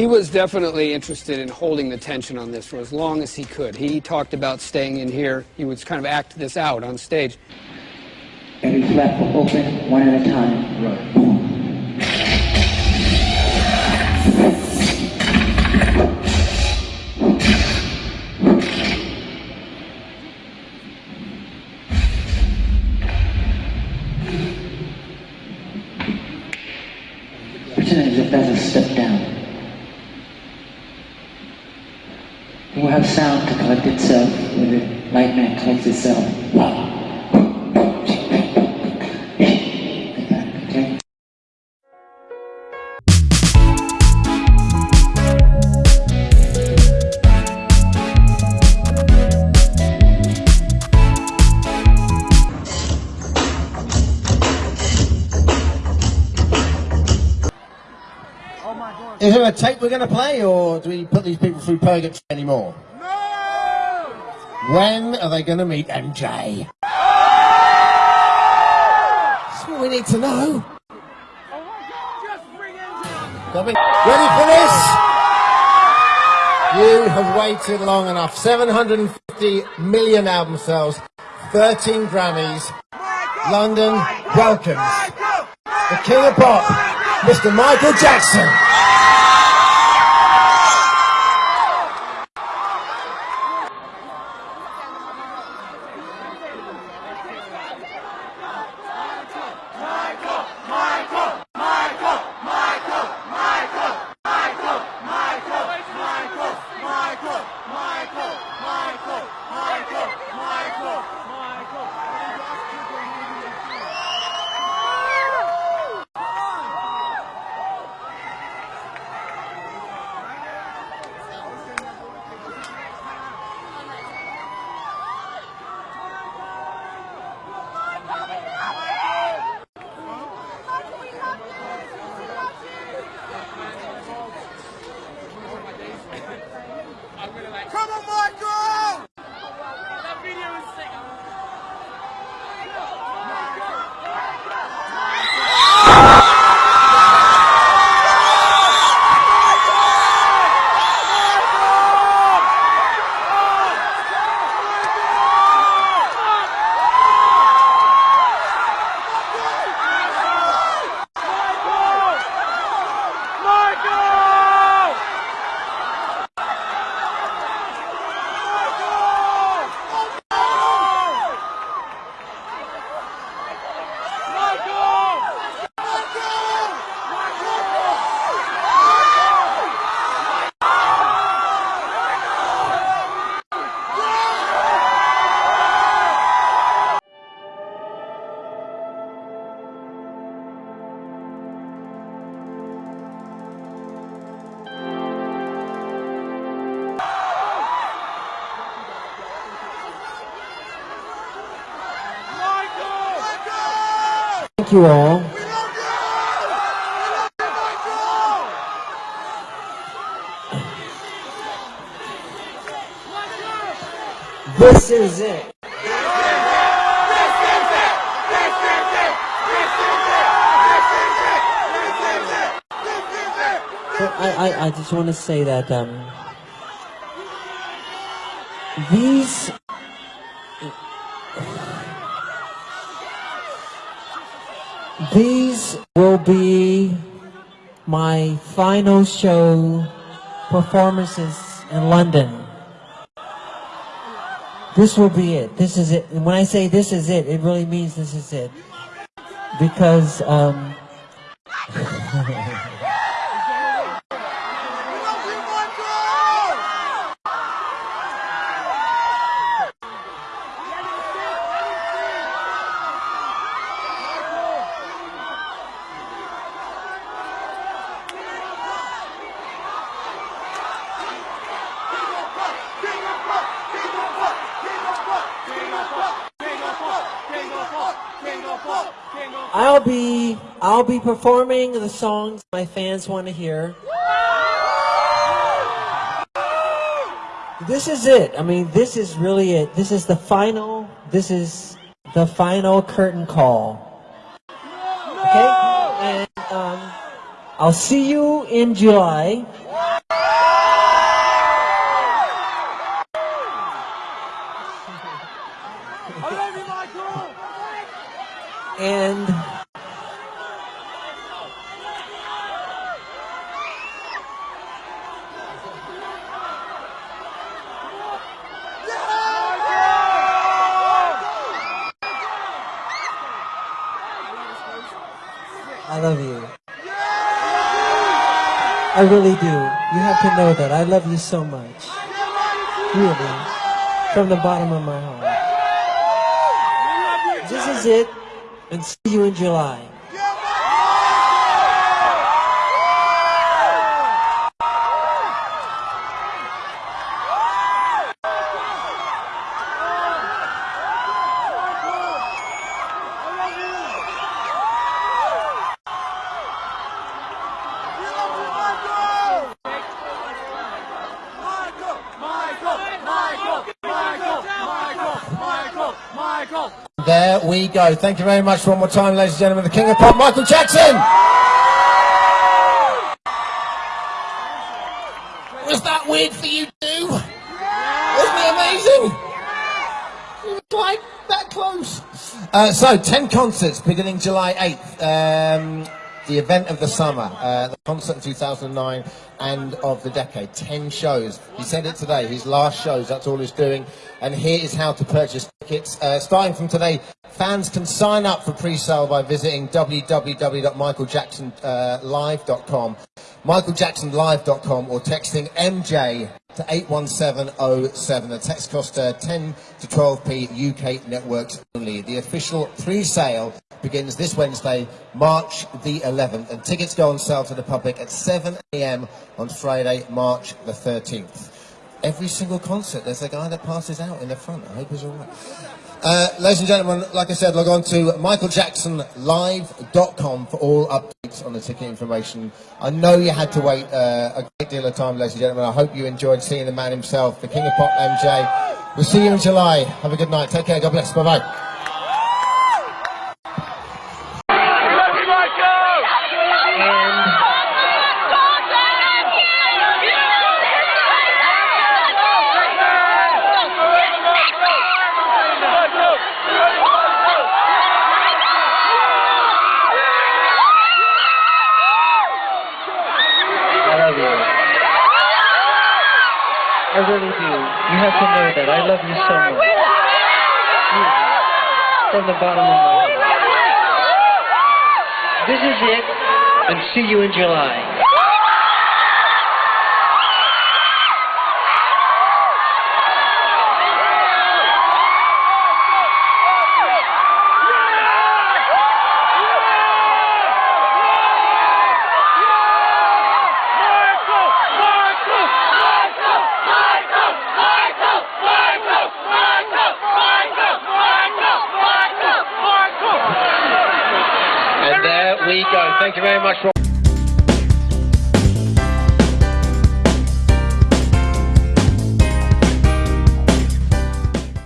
He was definitely interested in holding the tension on this for as long as he could. He talked about staying in here. He would kind of act this out on stage. And flap will open one at a time. Right. Boom. Pretend as if that's a step down. It will have sound to collect itself when the light man collects itself. Okay? Is there a tape we're going to play, or do we put these people through purgatory anymore? No! When are they going to meet MJ? That's what we need to know. Ready for this? You have waited long enough. 750 million album sales, 13 Grammys. London welcomes the King of Pop, Mr. Michael Jackson. Come on, Thank you all. This is it. I, I, I just want to say that um, these these will be my final show performances in London. This will be it. This is it. And when I say this is it, it really means this is it. Because um, I'll be I'll be performing the songs my fans want to hear. This is it. I mean, this is really it. This is the final. This is the final curtain call. Okay, and um, I'll see you in July. I really do. You have to know that. I love you so much. Really. From the bottom of my heart. This is it. And see you in July. There we go. Thank you very much one more time, ladies and gentlemen. The King of Pop, Michael Jackson. Was that weird for you too? Wasn't it amazing? It was like that close. Uh, so, 10 concerts beginning July 8th. Um, the event of the summer, uh, the concert in 2009 and of the decade. 10 shows. He said it today, his last shows, that's all he's doing. And here is how to purchase tickets. Uh, starting from today, fans can sign up for pre-sale by visiting www.michaeljacksonlive.com, michaeljacksonlive.com or texting MJ to 81707. The text cost uh, 10 to 12p UK networks only. The official pre-sale begins this Wednesday, March the 11th, and tickets go on sale to the public at 7 a.m. on Friday, March the 13th. Every single concert, there's a guy that passes out in the front. I hope he's all right. Uh, ladies and gentlemen, like I said, log on to michaeljacksonlive.com for all updates on the ticket information. I know you had to wait uh, a great deal of time, ladies and gentlemen. I hope you enjoyed seeing the man himself, the King of Pop, MJ. We'll see you in July. Have a good night. Take care. God bless. Bye-bye. I really do. You have to know that. I love you so much. From the bottom of my heart. This is it. And see you in July. There go. Thank you very much, Rob.